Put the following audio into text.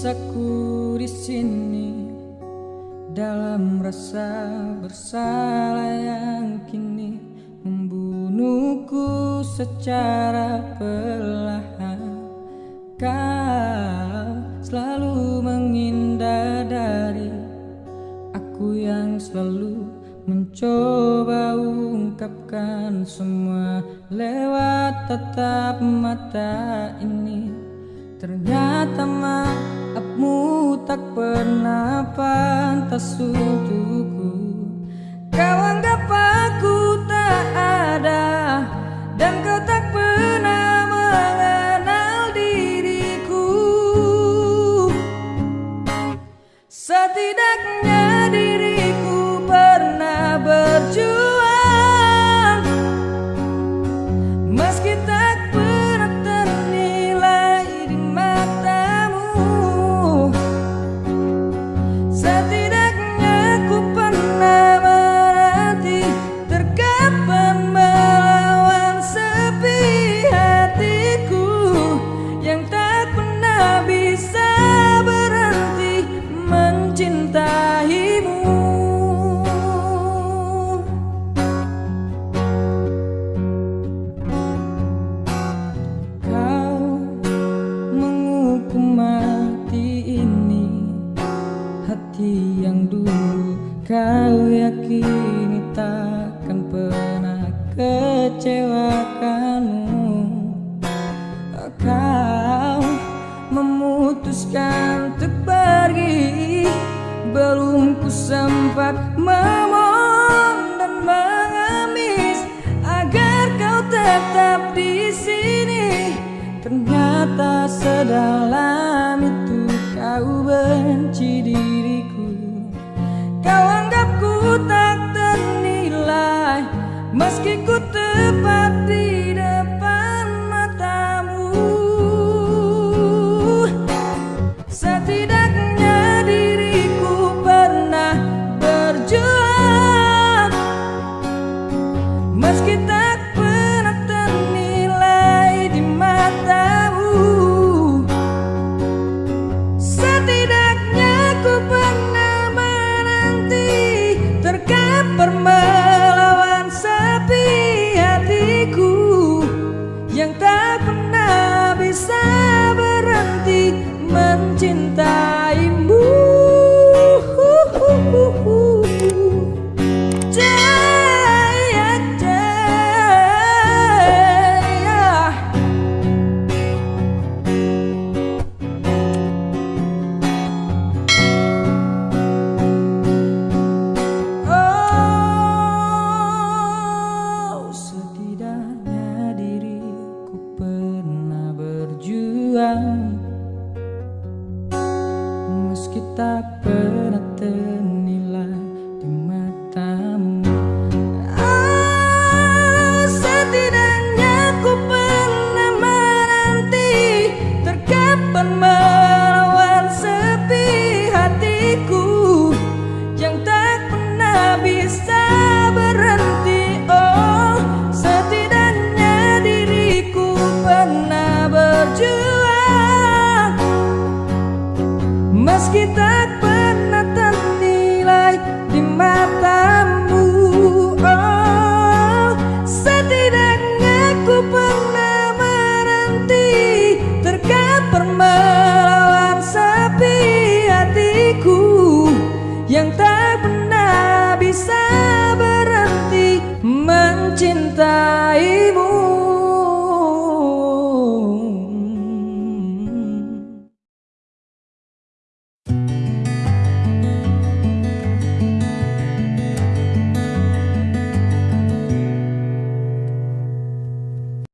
Sisaku di sini dalam rasa bersalah yang kini membunuhku secara perlahan. Kau selalu menghindar dari aku yang selalu mencoba ungkapkan semua lewat tatap mata ini. Ternyata mata maafmu tak pernah pantas untukku. Kau anggap kau yakini takkan pernah kecewakanmu? Kau memutuskan untuk pergi Belum ku sempat memohon dan mengemis Agar kau tetap di sini. Ternyata sedalam itu kau benci diriku Kau anggapku tak ternilai Meski ku tepat Meski tak pernah ternilai cinta.